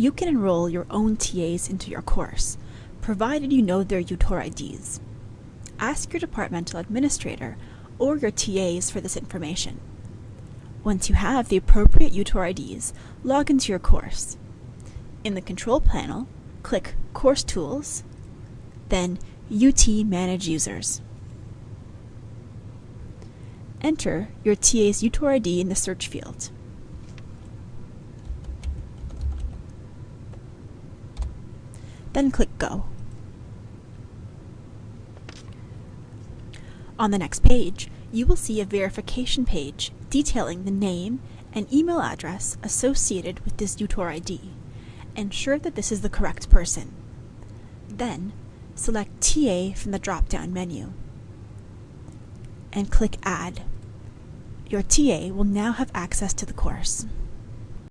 You can enroll your own TAs into your course, provided you know their UTOR IDs. Ask your departmental administrator or your TAs for this information. Once you have the appropriate UTOR IDs, log into your course. In the control panel, click Course Tools, then UT Manage Users. Enter your TA's UTOR ID in the search field. Then click Go. On the next page, you will see a verification page detailing the name and email address associated with this UTOR ID. Ensure that this is the correct person. Then, select TA from the drop-down menu and click Add. Your TA will now have access to the course.